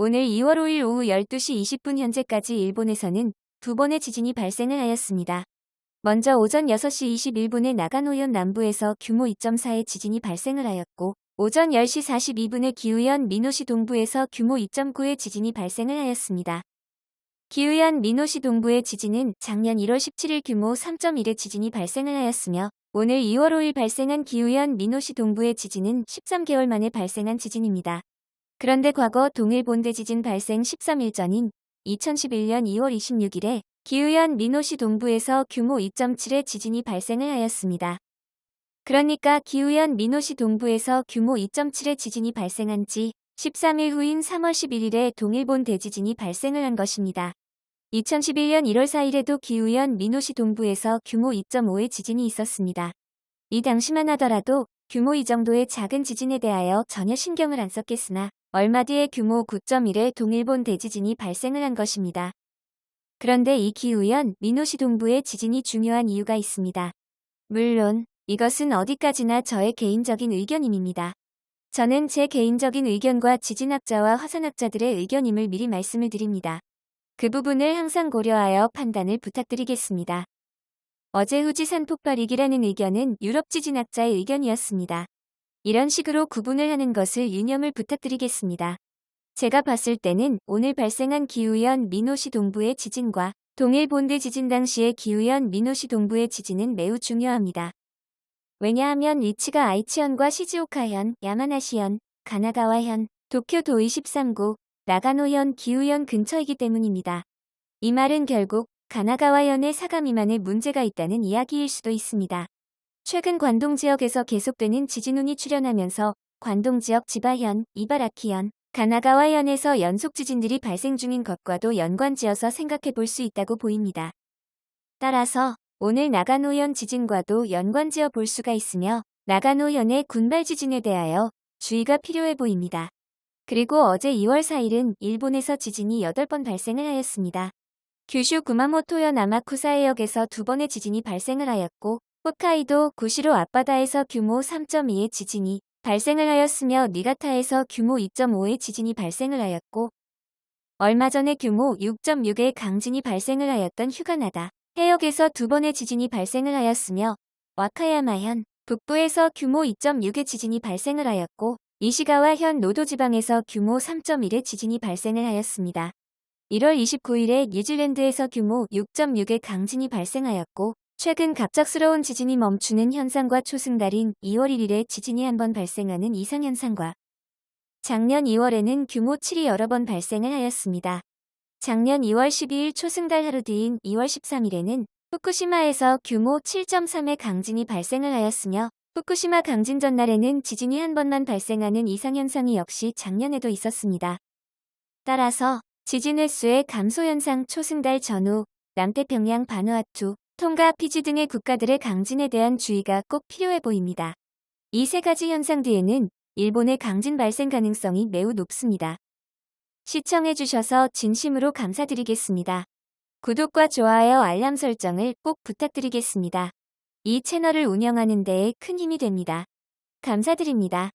오늘 2월 5일 오후 12시 20분 현재까지 일본에서는 두 번의 지진이 발생을 하였습니다. 먼저 오전 6시 21분에 나가노현 남부에서 규모 2.4의 지진이 발생을 하였고 오전 10시 42분에 기우현 미노시 동부에서 규모 2.9의 지진이 발생을 하였습니다. 기우현 미노시 동부의 지진은 작년 1월 17일 규모 3.1의 지진이 발생을 하였으며 오늘 2월 5일 발생한 기우현 미노시 동부의 지진은 13개월 만에 발생한 지진입니다. 그런데 과거 동일본 대지진 발생 13일 전인 2011년 2월 26일에 기후현 미노시 동부에서 규모 2.7의 지진이 발생을 하였습니다. 그러니까 기후현 미노시 동부에서 규모 2.7의 지진이 발생한 지 13일 후인 3월 11일에 동일본 대지진이 발생을 한 것입니다. 2011년 1월 4일에도 기후현 미노시 동부에서 규모 2.5의 지진이 있었습니다. 이 당시만 하더라도 규모 이 정도의 작은 지진에 대하여 전혀 신경을 안 썼겠으나 얼마 뒤에 규모 9.1의 동일본 대지진이 발생을 한 것입니다. 그런데 이 기우현 미노시 동부의 지진이 중요한 이유가 있습니다. 물론 이것은 어디까지나 저의 개인적인 의견임입니다. 저는 제 개인적인 의견과 지진학자와 화산학자들의 의견임을 미리 말씀을 드립니다. 그 부분을 항상 고려하여 판단을 부탁드리겠습니다. 어제 후지산 폭발이기라는 의견은 유럽 지진학자의 의견이었습니다. 이런 식으로 구분을 하는 것을 유념을 부탁드리겠습니다. 제가 봤을 때는 오늘 발생한 기후현 미노시 동부의 지진과 동일 본대 지진 당시의 기후현 미노시 동부의 지진은 매우 중요합니다. 왜냐하면 위치가 아이치현과 시즈오카현, 야마나시현, 가나가와현, 도쿄도 23구, 나가노현, 기후현 근처이기 때문입니다. 이 말은 결국 가나가와현의 사가 미만에 문제가 있다는 이야기일 수도 있습니다. 최근 관동 지역에서 계속되는 지진운이 출현하면서 관동 지역 지바현, 이바라키현, 가나가와현에서 연속 지진들이 발생 중인 것과도 연관지어서 생각해 볼 수 있다고 보입니다. 따라서 오늘 나가노현 지진과도 연관지어 볼 수가 있으며 나가노현의 군발 지진에 대하여 주의가 필요해 보입니다. 그리고 어제 2월 4일은 일본에서 지진이 8번 발생을 하였습니다. 규슈 구마모토현 아마쿠사해역에서 두 번의 지진이 발생을 하였고 홋카이도 구시로 앞바다에서 규모 3.2의 지진이 발생을 하였으며 니가타에서 규모 2.5의 지진이 발생을 하였고 얼마 전에 규모 6.6의 강진이 발생을 하였던 휴가나다 해역에서 두 번의 지진이 발생을 하였으며 와카야마현 북부에서 규모 2.6의 지진이 발생을 하였고 이시가와현 노도지방에서 규모 3.1의 지진이 발생을 하였습니다. 1월 29일에 뉴질랜드에서 규모 6.6의 강진이 발생하였고 최근 갑작스러운 지진이 멈추는 현상과 초승달인 2월 1일에 지진이 한 번 발생하는 이상현상과 작년 2월에는 규모 7이 여러 번 발생을 하였습니다. 작년 2월 12일 초승달 하루 뒤인 2월 13일에는 후쿠시마에서 규모 7.3의 강진이 발생을 하였으며 후쿠시마 강진 전날에는 지진이 한 번만 발생하는 이상현상이 역시 작년에도 있었습니다. 따라서 지진 횟수의 감소 현상 초승달 전후, 남태평양 바누아투, 통가 피지 등의 국가들의 강진에 대한 주의가 꼭 필요해 보입니다. 이 세 가지 현상 뒤에는 일본의 강진 발생 가능성이 매우 높습니다. 시청해주셔서 진심으로 감사드리겠습니다. 구독과 좋아요 알람 설정을 꼭 부탁드리겠습니다. 이 채널을 운영하는 데에 큰 힘이 됩니다. 감사드립니다.